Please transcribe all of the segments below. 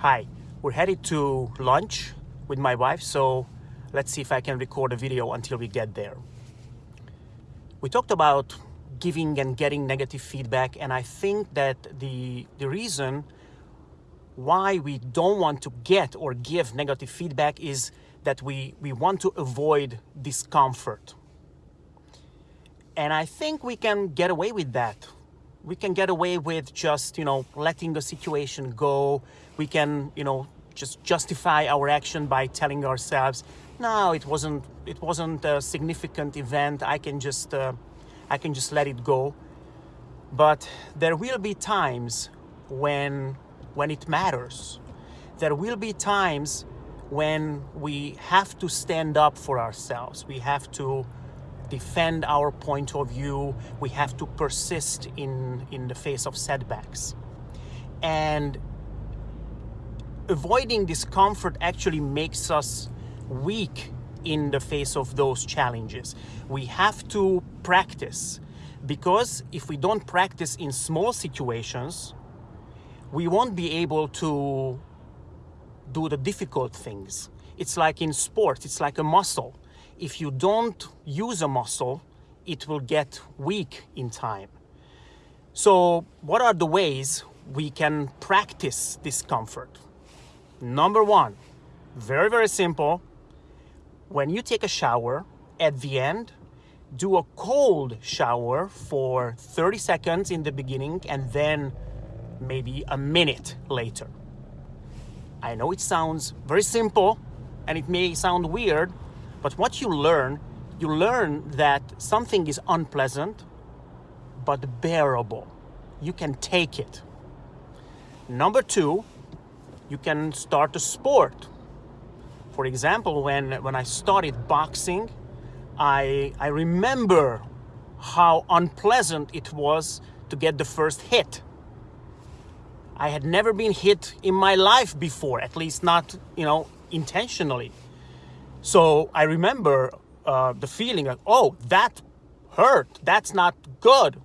Hi, we're headed to lunch with my wife, so let's see if I can record a video until we get there. We talked about giving and getting negative feedback, and I think that the, the reason why we don't want to get or give negative feedback is that we, we want to avoid discomfort. And I think we can get away with that we can get away with just, you know, letting the situation go. We can, you know, just justify our action by telling ourselves, no, it wasn't, it wasn't a significant event. I can just, uh, I can just let it go. But there will be times when, when it matters. There will be times when we have to stand up for ourselves. We have to defend our point of view. We have to persist in, in the face of setbacks. And avoiding discomfort actually makes us weak in the face of those challenges. We have to practice because if we don't practice in small situations, we won't be able to do the difficult things. It's like in sports, it's like a muscle if you don't use a muscle, it will get weak in time. So what are the ways we can practice discomfort? Number one, very, very simple. When you take a shower, at the end, do a cold shower for 30 seconds in the beginning and then maybe a minute later. I know it sounds very simple and it may sound weird, but what you learn, you learn that something is unpleasant, but bearable. You can take it. Number two, you can start a sport. For example, when, when I started boxing, I, I remember how unpleasant it was to get the first hit. I had never been hit in my life before, at least not, you know, intentionally. So I remember uh, the feeling like, oh, that hurt. That's not good.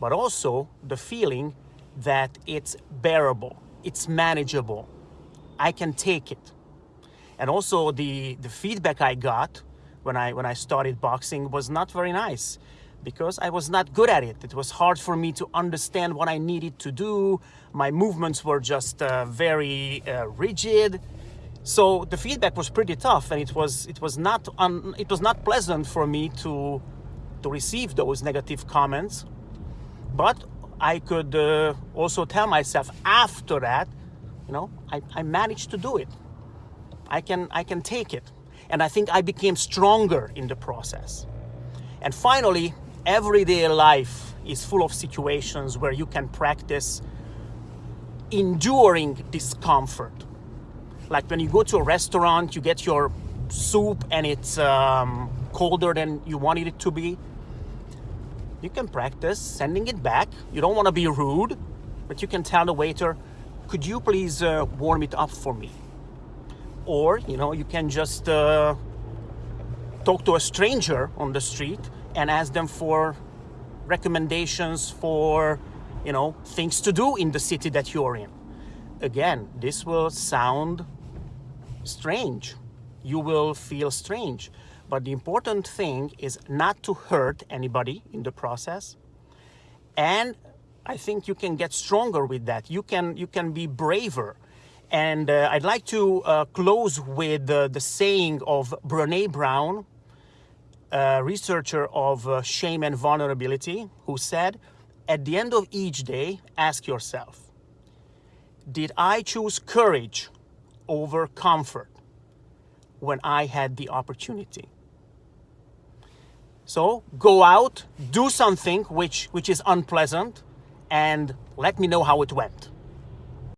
But also the feeling that it's bearable, it's manageable. I can take it. And also the, the feedback I got when I, when I started boxing was not very nice because I was not good at it. It was hard for me to understand what I needed to do. My movements were just uh, very uh, rigid. So the feedback was pretty tough, and it was it was not un, it was not pleasant for me to to receive those negative comments. But I could uh, also tell myself after that, you know, I, I managed to do it. I can I can take it, and I think I became stronger in the process. And finally, everyday life is full of situations where you can practice enduring discomfort like when you go to a restaurant, you get your soup and it's um, colder than you wanted it to be. You can practice sending it back. You don't want to be rude, but you can tell the waiter, could you please uh, warm it up for me? Or, you know, you can just uh, talk to a stranger on the street and ask them for recommendations for, you know, things to do in the city that you're in. Again, this will sound strange. You will feel strange. But the important thing is not to hurt anybody in the process. And I think you can get stronger with that. You can, you can be braver. And uh, I'd like to uh, close with uh, the saying of Brene Brown, researcher of uh, shame and vulnerability, who said, at the end of each day, ask yourself, did I choose courage over comfort when I had the opportunity. So go out, do something which, which is unpleasant, and let me know how it went.